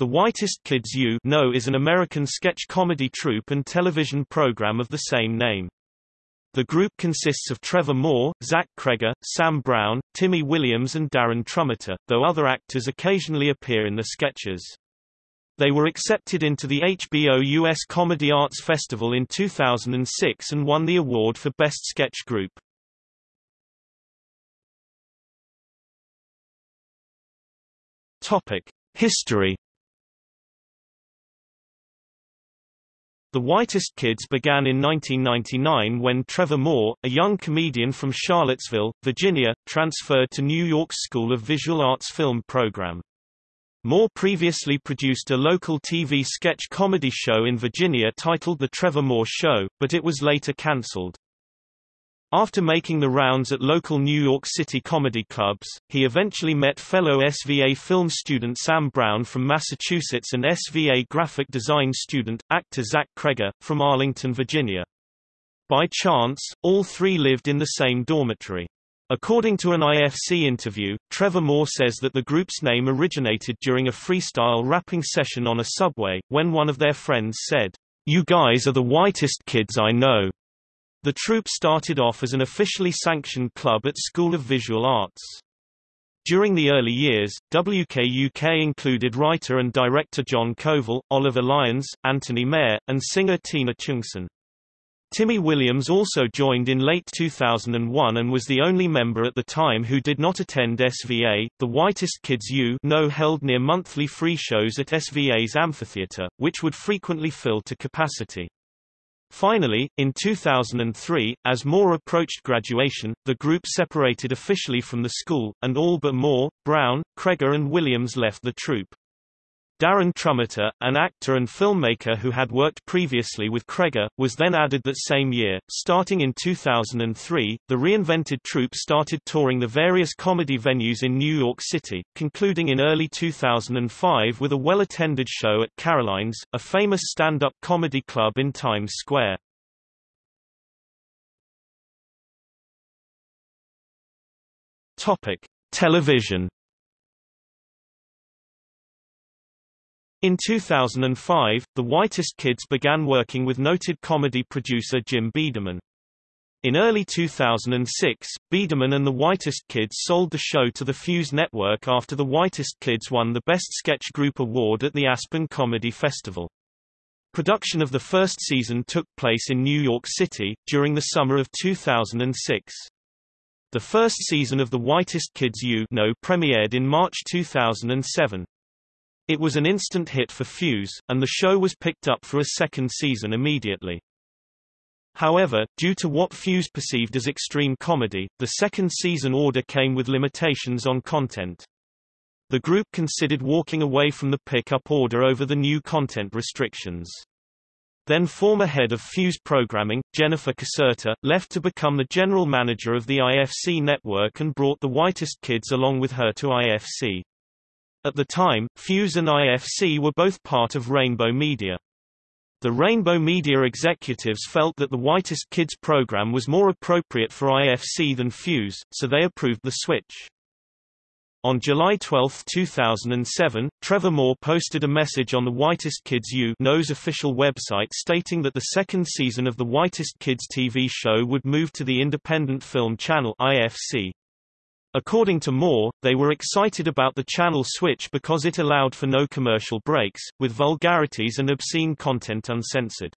The Whitest Kids You know is an American sketch comedy troupe and television program of the same name. The group consists of Trevor Moore, Zach Cregger, Sam Brown, Timmy Williams and Darren Trumeter, though other actors occasionally appear in the sketches. They were accepted into the HBO US Comedy Arts Festival in 2006 and won the award for Best Sketch Group. Topic: History The Whitest Kids began in 1999 when Trevor Moore, a young comedian from Charlottesville, Virginia, transferred to New York's School of Visual Arts film program. Moore previously produced a local TV sketch comedy show in Virginia titled The Trevor Moore Show, but it was later cancelled. After making the rounds at local New York City comedy clubs, he eventually met fellow SVA film student Sam Brown from Massachusetts and SVA graphic design student, actor Zach Cregger, from Arlington, Virginia. By chance, all three lived in the same dormitory. According to an IFC interview, Trevor Moore says that the group's name originated during a freestyle rapping session on a subway, when one of their friends said, You guys are the whitest kids I know. The troupe started off as an officially sanctioned club at School of Visual Arts. During the early years, WKUK included writer and director John Koval, Oliver Lyons, Anthony Mayer, and singer Tina Chungson. Timmy Williams also joined in late 2001 and was the only member at the time who did not attend SVA. The Whitest Kids You know held near monthly free shows at SVA's amphitheater, which would frequently fill to capacity. Finally, in 2003, as Moore approached graduation, the group separated officially from the school, and all but Moore, Brown, Cregger and Williams left the troupe. Darren Trumeter, an actor and filmmaker who had worked previously with Cregger, was then added that same year. Starting in 2003, the reinvented troupe started touring the various comedy venues in New York City, concluding in early 2005 with a well-attended show at Caroline's, a famous stand-up comedy club in Times Square. Topic: Television In 2005, the Whitest Kids began working with noted comedy producer Jim Biederman. In early 2006, Biederman and the Whitest Kids sold the show to the Fuse Network after the Whitest Kids won the Best Sketch Group Award at the Aspen Comedy Festival. Production of the first season took place in New York City, during the summer of 2006. The first season of The Whitest Kids You know premiered in March 2007. It was an instant hit for Fuse, and the show was picked up for a second season immediately. However, due to what Fuse perceived as extreme comedy, the second season order came with limitations on content. The group considered walking away from the pick-up order over the new content restrictions. Then former head of Fuse programming, Jennifer Caserta, left to become the general manager of the IFC network and brought the Whitest Kids along with her to IFC. At the time, Fuse and IFC were both part of Rainbow Media. The Rainbow Media executives felt that the Whitest Kids program was more appropriate for IFC than Fuse, so they approved the switch. On July 12, 2007, Trevor Moore posted a message on the Whitest Kids You Know's official website stating that the second season of the Whitest Kids TV show would move to the Independent Film Channel IFC. According to Moore, they were excited about the channel switch because it allowed for no commercial breaks, with vulgarities and obscene content uncensored.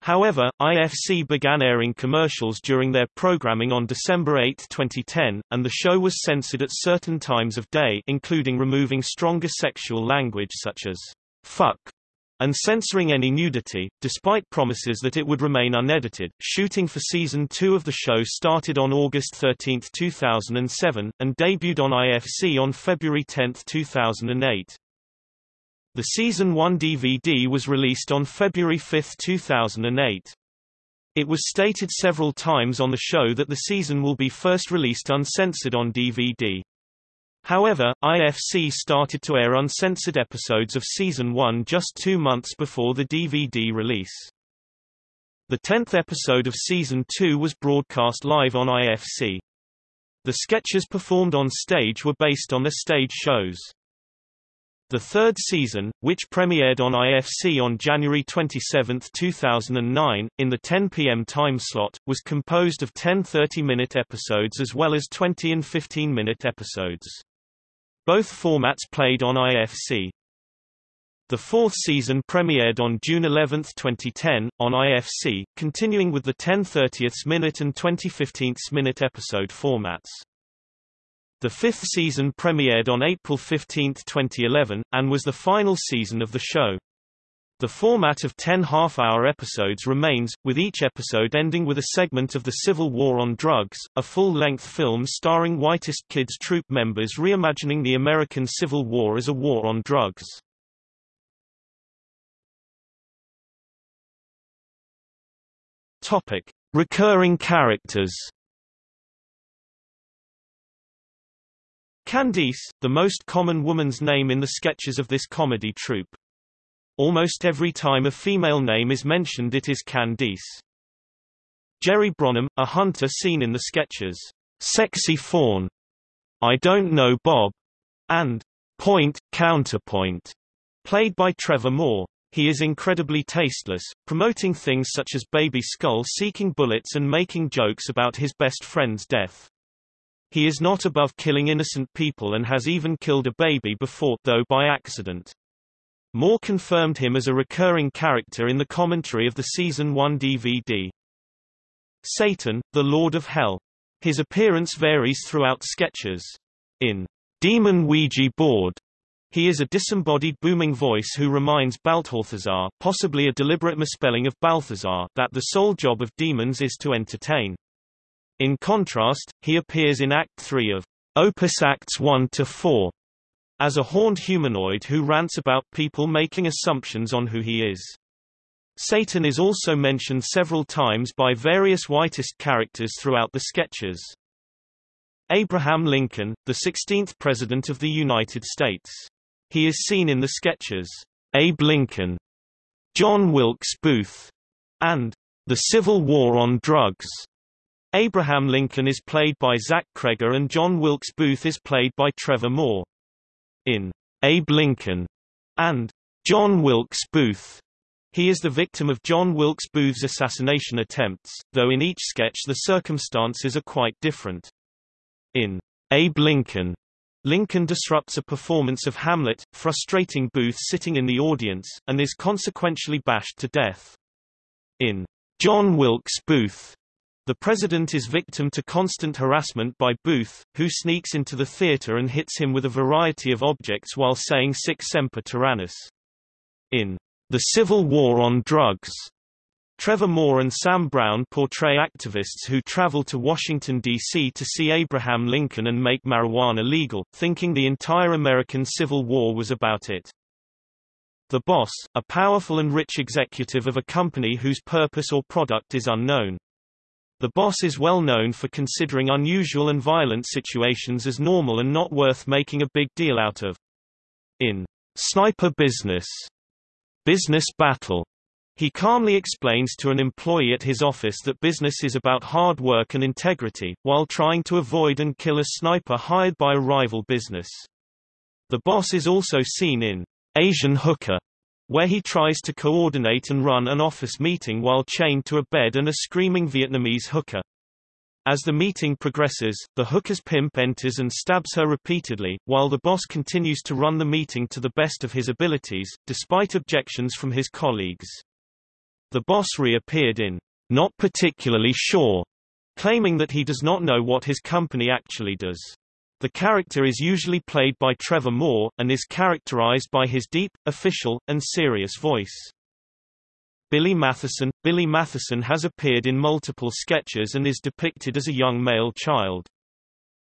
However, IFC began airing commercials during their programming on December 8, 2010, and the show was censored at certain times of day including removing stronger sexual language such as fuck and censoring any nudity, despite promises that it would remain unedited. Shooting for season 2 of the show started on August 13, 2007, and debuted on IFC on February 10, 2008. The season 1 DVD was released on February 5, 2008. It was stated several times on the show that the season will be first released uncensored on DVD. However, IFC started to air uncensored episodes of Season 1 just two months before the DVD release. The tenth episode of Season 2 was broadcast live on IFC. The sketches performed on stage were based on the stage shows. The third season, which premiered on IFC on January 27, 2009, in the 10 p.m. time slot, was composed of 10 30-minute episodes as well as 20 and 15-minute episodes. Both formats played on IFC. The fourth season premiered on June 11, 2010, on IFC, continuing with the 10 30th minute and 20 15th minute episode formats. The fifth season premiered on April 15, 2011, and was the final season of the show. The format of 10 half-hour episodes remains, with each episode ending with a segment of the Civil War on Drugs, a full-length film starring Whitest Kids troupe members reimagining the American Civil War as a war on drugs. Topic: Recurring characters. Candice, the most common woman's name in the sketches of this comedy troupe. Almost every time a female name is mentioned it is Candice. Jerry Bronham, a hunter seen in the sketches, Sexy Fawn, I Don't Know Bob, and Point, Counterpoint, played by Trevor Moore. He is incredibly tasteless, promoting things such as Baby Skull seeking bullets and making jokes about his best friend's death. He is not above killing innocent people and has even killed a baby before, though by accident. Moore confirmed him as a recurring character in the commentary of the Season 1 DVD. Satan, the Lord of Hell. His appearance varies throughout sketches. In Demon Ouija Board, he is a disembodied booming voice who reminds Balthazar, possibly a deliberate misspelling of Balthazar, that the sole job of demons is to entertain. In contrast, he appears in Act 3 of Opus Acts 1 to 4 as a horned humanoid who rants about people making assumptions on who he is. Satan is also mentioned several times by various whitest characters throughout the sketches. Abraham Lincoln, the 16th President of the United States. He is seen in the sketches, Abe Lincoln, John Wilkes Booth, and The Civil War on Drugs. Abraham Lincoln is played by Zach Cregger and John Wilkes Booth is played by Trevor Moore. In Abe Lincoln and John Wilkes Booth, he is the victim of John Wilkes Booth's assassination attempts, though in each sketch the circumstances are quite different. In Abe Lincoln, Lincoln disrupts a performance of Hamlet, frustrating Booth sitting in the audience, and is consequentially bashed to death. In John Wilkes Booth, the president is victim to constant harassment by Booth, who sneaks into the theater and hits him with a variety of objects while saying Sic Semper Tyrannis. In The Civil War on Drugs, Trevor Moore and Sam Brown portray activists who travel to Washington, D.C. to see Abraham Lincoln and make marijuana legal, thinking the entire American Civil War was about it. The boss, a powerful and rich executive of a company whose purpose or product is unknown. The boss is well known for considering unusual and violent situations as normal and not worth making a big deal out of. In Sniper Business, Business Battle, he calmly explains to an employee at his office that business is about hard work and integrity, while trying to avoid and kill a sniper hired by a rival business. The boss is also seen in Asian Hooker, where he tries to coordinate and run an office meeting while chained to a bed and a screaming Vietnamese hooker. As the meeting progresses, the hooker's pimp enters and stabs her repeatedly, while the boss continues to run the meeting to the best of his abilities, despite objections from his colleagues. The boss reappeared in Not Particularly Sure, claiming that he does not know what his company actually does. The character is usually played by Trevor Moore, and is characterized by his deep, official, and serious voice. Billy Matheson Billy Matheson has appeared in multiple sketches and is depicted as a young male child.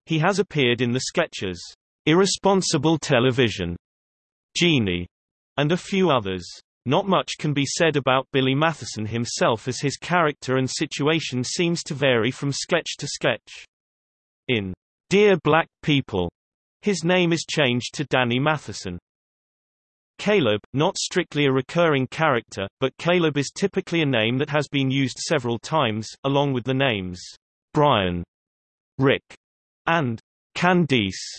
He has appeared in the sketches, Irresponsible Television, Genie, and a few others. Not much can be said about Billy Matheson himself as his character and situation seems to vary from sketch to sketch. In Dear Black People. His name is changed to Danny Matheson. Caleb, not strictly a recurring character, but Caleb is typically a name that has been used several times, along with the names Brian, Rick, and Candice.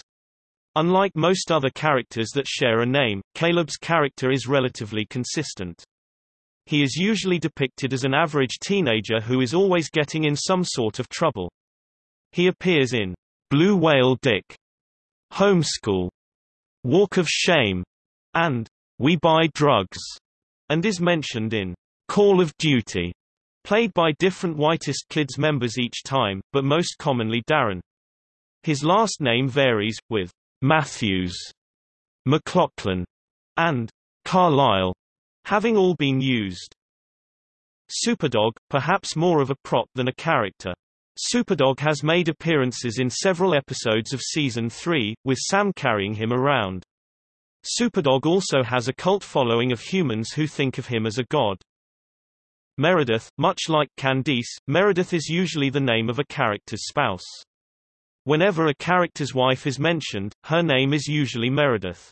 Unlike most other characters that share a name, Caleb's character is relatively consistent. He is usually depicted as an average teenager who is always getting in some sort of trouble. He appears in Blue Whale Dick, Homeschool, Walk of Shame, and We Buy Drugs, and is mentioned in Call of Duty, played by different Whitest Kids members each time, but most commonly Darren. His last name varies, with Matthews, McLaughlin, and Carlisle having all been used. Superdog, perhaps more of a prop than a character. Superdog has made appearances in several episodes of Season 3, with Sam carrying him around. Superdog also has a cult following of humans who think of him as a god. Meredith, much like Candice, Meredith is usually the name of a character's spouse. Whenever a character's wife is mentioned, her name is usually Meredith.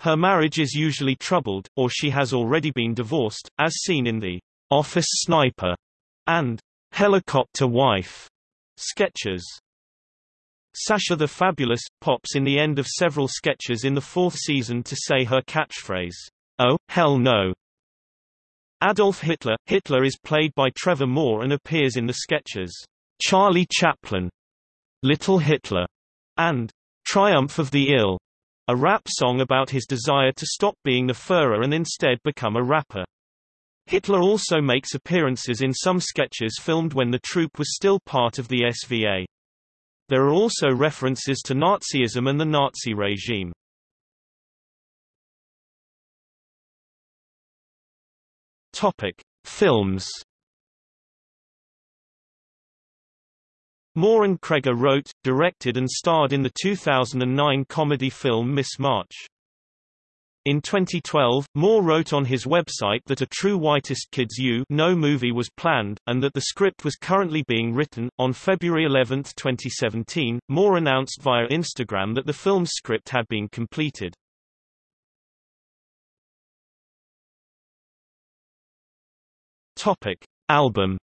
Her marriage is usually troubled, or she has already been divorced, as seen in the Office Sniper and Helicopter Wife sketches. Sasha the Fabulous, pops in the end of several sketches in the fourth season to say her catchphrase, Oh, hell no. Adolf Hitler, Hitler is played by Trevor Moore and appears in the sketches, Charlie Chaplin, Little Hitler, and Triumph of the Ill, a rap song about his desire to stop being the Führer and instead become a rapper. Hitler also makes appearances in some sketches filmed when the troupe was still part of the SVA. There are also references to Nazism and the Nazi regime. Topic: Films Moore and Cregger wrote, directed and starred in the 2009 comedy film Miss March. In 2012, Moore wrote on his website that a true Whitest Kids U' Know movie was planned, and that the script was currently being written. On February 11, 2017, Moore announced via Instagram that the film's script had been completed. Topic: Album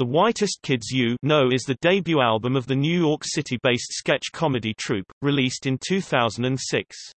The Whitest Kids You Know is the debut album of the New York City-based sketch comedy troupe, released in 2006.